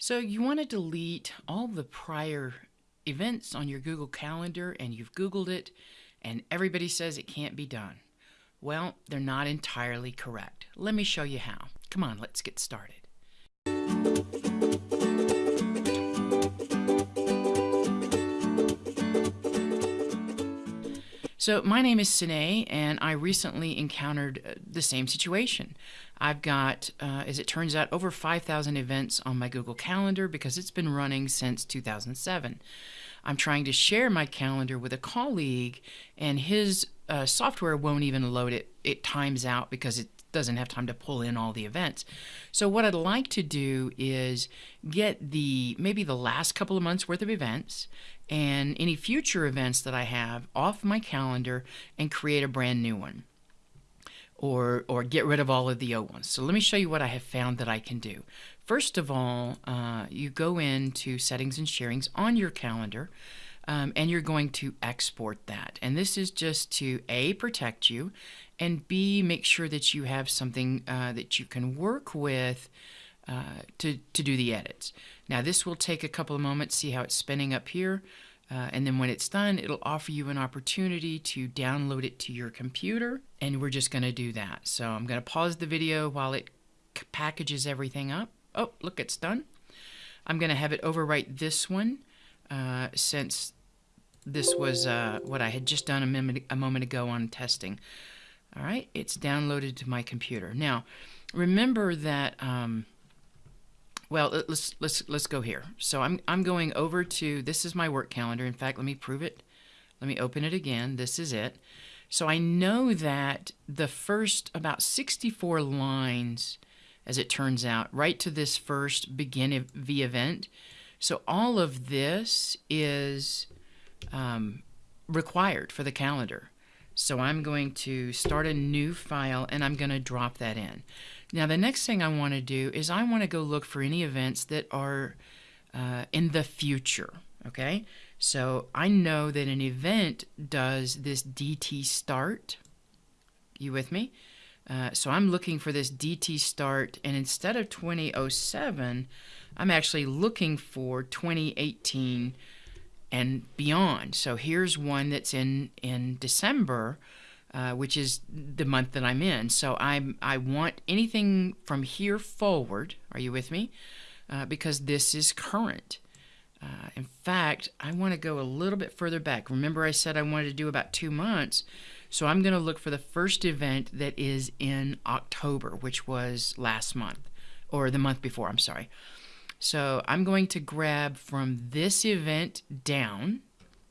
So you want to delete all the prior events on your Google Calendar and you've Googled it and everybody says it can't be done. Well, they're not entirely correct. Let me show you how. Come on, let's get started. So my name is Sine, and I recently encountered uh, the same situation. I've got, uh, as it turns out, over 5,000 events on my Google Calendar because it's been running since 2007. I'm trying to share my calendar with a colleague, and his uh, software won't even load it. It times out because it doesn't have time to pull in all the events. So what I'd like to do is get the maybe the last couple of months worth of events and any future events that I have off my calendar and create a brand new one or or get rid of all of the old ones. So let me show you what I have found that I can do. First of all, uh, you go into settings and sharings on your calendar um, and you're going to export that. And this is just to A, protect you, and B, make sure that you have something uh, that you can work with uh, to, to do the edits. Now this will take a couple of moments, see how it's spinning up here. Uh, and then when it's done, it'll offer you an opportunity to download it to your computer. And we're just going to do that. So I'm going to pause the video while it packages everything up. Oh, look, it's done. I'm going to have it overwrite this one uh, since this was uh, what I had just done a, minute, a moment ago on testing. All right, it's downloaded to my computer. Now, remember that, um, well, let's, let's, let's go here. So I'm, I'm going over to, this is my work calendar. In fact, let me prove it. Let me open it again. This is it. So I know that the first about 64 lines, as it turns out, right to this first begin v event. So all of this is um, required for the calendar. So I'm going to start a new file and I'm going to drop that in. Now the next thing I want to do is I want to go look for any events that are uh, in the future. Okay, so I know that an event does this DT start. You with me? Uh, so I'm looking for this DT start, and instead of 2007, I'm actually looking for 2018 and beyond. So here's one that's in in December, uh, which is the month that I'm in. So I I want anything from here forward. Are you with me? Uh, because this is current. Uh, in fact, I want to go a little bit further back. Remember, I said I wanted to do about two months. So I'm going to look for the first event that is in October, which was last month, or the month before, I'm sorry. So I'm going to grab from this event down.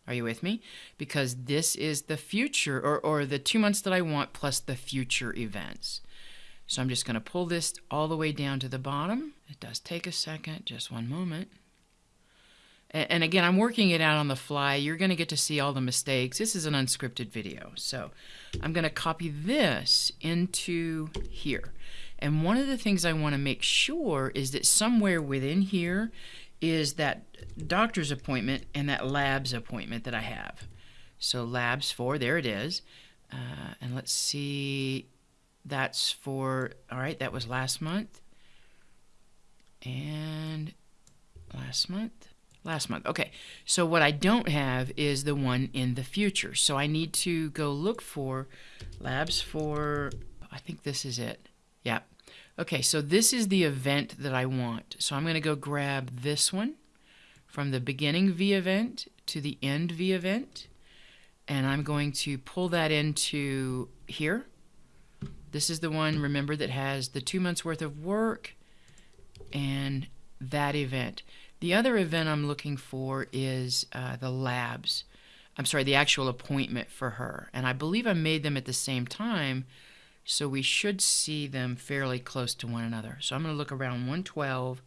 Are you with me? Because this is the future or, or the two months that I want plus the future events. So I'm just going to pull this all the way down to the bottom. It does take a second, just one moment. And again, I'm working it out on the fly. You're going to get to see all the mistakes. This is an unscripted video. So I'm going to copy this into here. And one of the things I want to make sure is that somewhere within here is that doctor's appointment and that labs appointment that I have. So labs for, there it is. Uh, and let's see, that's for, all right, that was last month. And last month last month. Okay, so what I don't have is the one in the future. So I need to go look for labs for, I think this is it. Yeah. Okay, so this is the event that I want. So I'm going to go grab this one from the beginning V event to the end V event. And I'm going to pull that into here. This is the one, remember, that has the two months worth of work and that event. The other event I'm looking for is uh, the labs. I'm sorry, the actual appointment for her. And I believe I made them at the same time, so we should see them fairly close to one another. So I'm going to look around 112,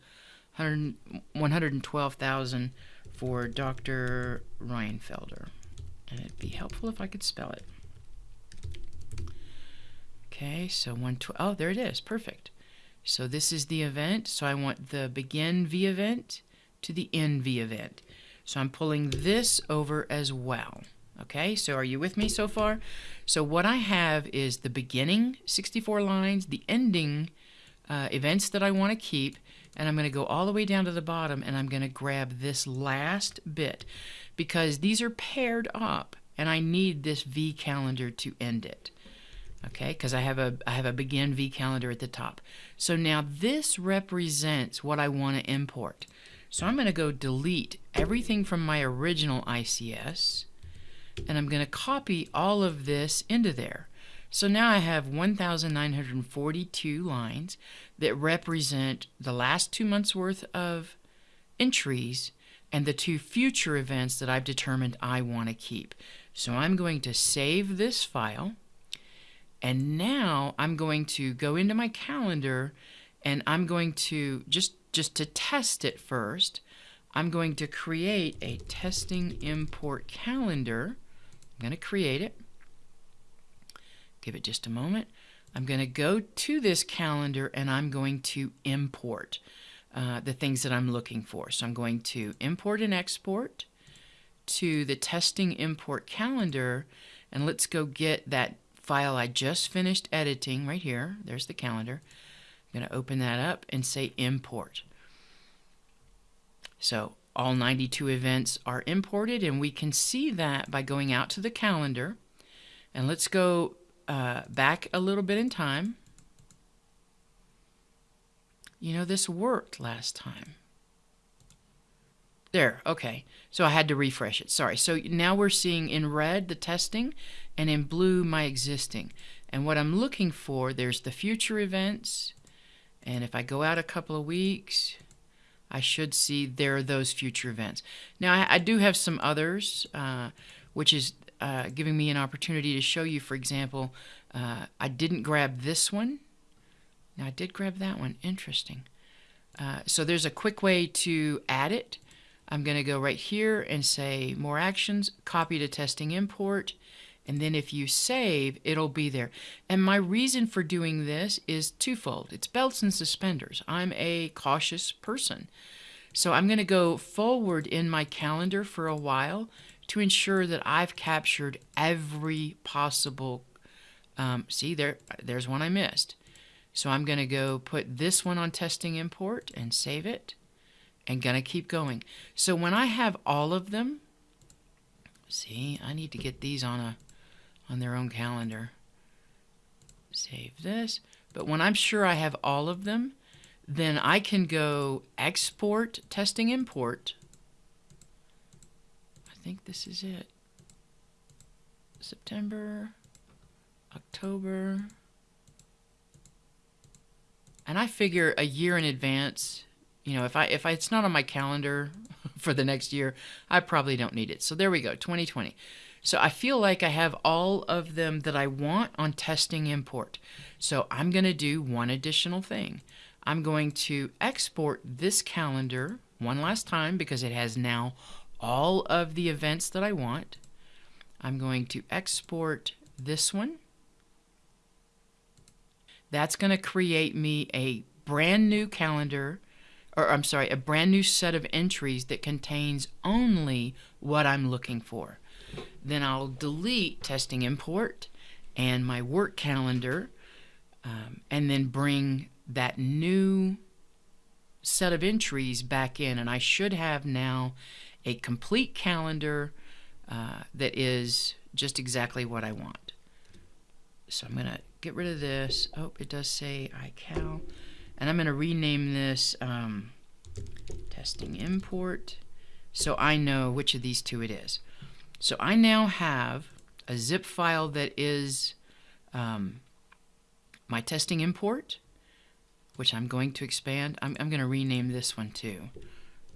112,000 for Dr. Reinfelder. And it'd be helpful if I could spell it. Okay, so 112, oh, there it is, perfect. So this is the event, so I want the begin V event to the end V event. So I'm pulling this over as well. Okay, so are you with me so far? So what I have is the beginning 64 lines, the ending uh, events that I want to keep, and I'm going to go all the way down to the bottom and I'm going to grab this last bit because these are paired up and I need this V calendar to end it. Okay, because I have a I have a begin V calendar at the top. So now this represents what I want to import. So I'm going to go delete everything from my original ICS and I'm going to copy all of this into there. So now I have 1,942 lines that represent the last two months worth of entries and the two future events that I've determined I want to keep. So I'm going to save this file and now I'm going to go into my calendar and I'm going to just just to test it first I'm going to create a testing import calendar I'm going to create it give it just a moment I'm going to go to this calendar and I'm going to import uh, the things that I'm looking for so I'm going to import and export to the testing import calendar and let's go get that file I just finished editing right here. There's the calendar. I'm going to open that up and say import. So all 92 events are imported and we can see that by going out to the calendar and let's go uh, back a little bit in time. You know, this worked last time. There, okay. So I had to refresh it. Sorry. So now we're seeing in red the testing and in blue my existing. And what I'm looking for, there's the future events. And if I go out a couple of weeks, I should see there are those future events. Now, I, I do have some others, uh, which is uh, giving me an opportunity to show you, for example, uh, I didn't grab this one. Now, I did grab that one. Interesting. Uh, so there's a quick way to add it. I'm going to go right here and say more actions, copy to testing import, and then if you save, it'll be there. And my reason for doing this is twofold. It's belts and suspenders. I'm a cautious person. So I'm going to go forward in my calendar for a while to ensure that I've captured every possible, um, see there, there's one I missed. So I'm going to go put this one on testing import and save it and going to keep going. So when I have all of them, see, I need to get these on a on their own calendar. Save this. But when I'm sure I have all of them, then I can go export testing import. I think this is it. September, October. And I figure a year in advance you know, if I if I, it's not on my calendar for the next year, I probably don't need it. So there we go, 2020. So I feel like I have all of them that I want on testing import. So I'm going to do one additional thing. I'm going to export this calendar one last time because it has now all of the events that I want. I'm going to export this one. That's going to create me a brand new calendar or I'm sorry, a brand new set of entries that contains only what I'm looking for. Then I'll delete testing import and my work calendar um, and then bring that new set of entries back in and I should have now a complete calendar uh, that is just exactly what I want. So I'm going to get rid of this. Oh, it does say iCal. And I'm going to rename this um, testing import so I know which of these two it is. So I now have a zip file that is um, my testing import, which I'm going to expand. I'm, I'm going to rename this one too,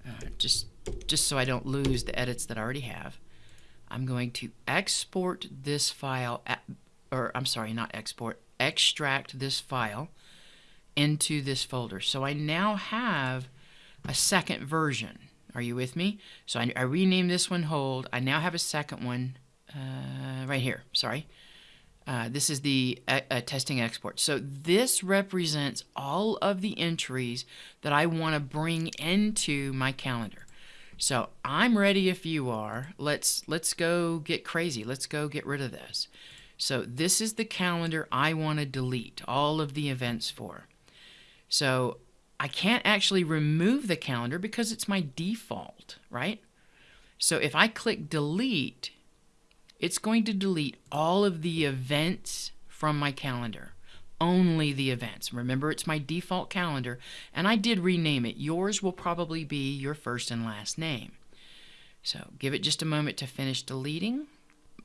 uh, just, just so I don't lose the edits that I already have. I'm going to export this file, at, or I'm sorry, not export, extract this file into this folder. So I now have a second version. Are you with me? So I, I renamed this one hold. I now have a second one uh, right here. Sorry. Uh, this is the uh, uh testing export. So this represents all of the entries that I want to bring into my calendar. So I'm ready if you are. Let's let's go get crazy. Let's go get rid of this. So this is the calendar I want to delete all of the events for. So I can't actually remove the calendar because it's my default, right? So if I click delete, it's going to delete all of the events from my calendar. Only the events. Remember, it's my default calendar, and I did rename it. Yours will probably be your first and last name. So give it just a moment to finish deleting.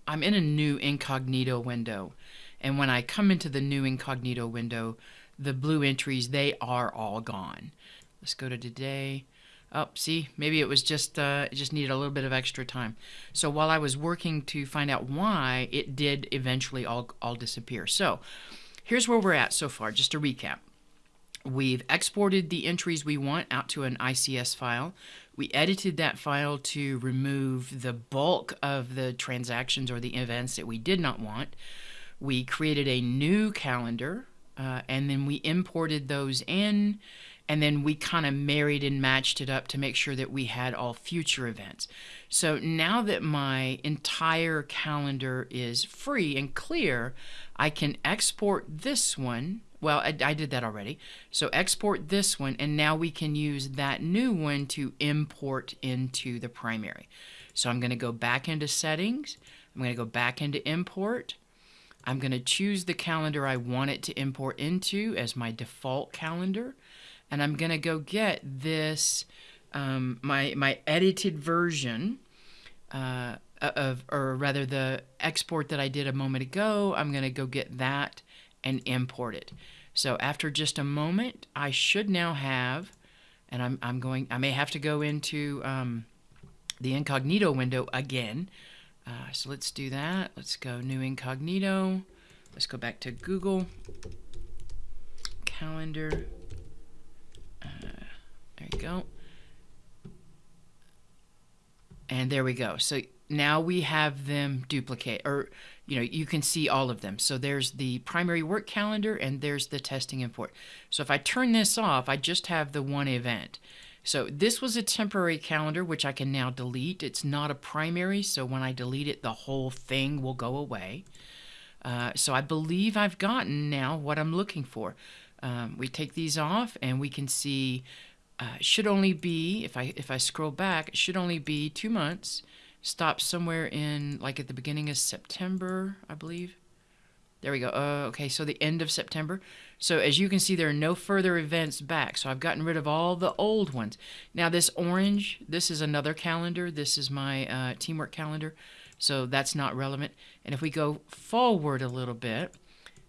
I'm in a new incognito window, and when I come into the new incognito window, the blue entries, they are all gone. Let's go to today. Oh, see, maybe it was just uh, it just needed a little bit of extra time. So while I was working to find out why, it did eventually all all disappear. So here's where we're at so far. Just to recap, we've exported the entries we want out to an ICS file. We edited that file to remove the bulk of the transactions or the events that we did not want. We created a new calendar, uh, and then we imported those in and then we kind of married and matched it up to make sure that we had all future events. So now that my entire calendar is free and clear, I can export this one. Well, I, I, did that already. So export this one, and now we can use that new one to import into the primary. So I'm going to go back into settings. I'm going to go back into import. I'm going to choose the calendar I want it to import into as my default calendar and I'm going to go get this, um, my, my edited version uh, of, or rather the export that I did a moment ago, I'm going to go get that and import it. So after just a moment, I should now have, and I'm, I'm going, I may have to go into um, the incognito window again. Uh, so let's do that. Let's go new incognito. Let's go back to Google Calendar. There you go. And there we go. So now we have them duplicate, or you know, you can see all of them. So there's the primary work calendar and there's the testing import. So if I turn this off, I just have the one event. So this was a temporary calendar, which I can now delete. It's not a primary, so when I delete it, the whole thing will go away. Uh, so I believe I've gotten now what I'm looking for. Um, we take these off and we can see uh, should only be if I if I scroll back, it should only be two months. Stop somewhere in like at the beginning of September, I believe. There we go. Uh, okay, so the end of September. So as you can see, there are no further events back. So I've gotten rid of all the old ones. Now this orange, this is another calendar. This is my uh, teamwork calendar. So that's not relevant. And if we go forward a little bit,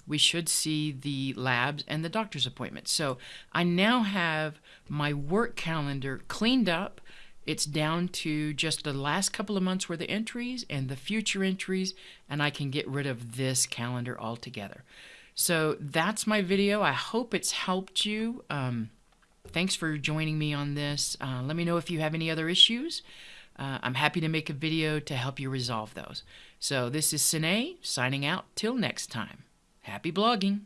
we should see the labs and the doctor's appointments. So I now have my work calendar cleaned up. It's down to just the last couple of months worth of entries and the future entries, and I can get rid of this calendar altogether. So that's my video. I hope it's helped you. Um, thanks for joining me on this. Uh, let me know if you have any other issues. Uh, I'm happy to make a video to help you resolve those. So this is Sine signing out till next time. Happy blogging!